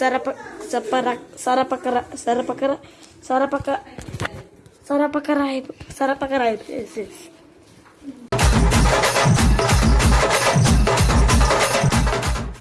sarapa sapara pakara sarapakara sarapaka Sara pakara yes, yes.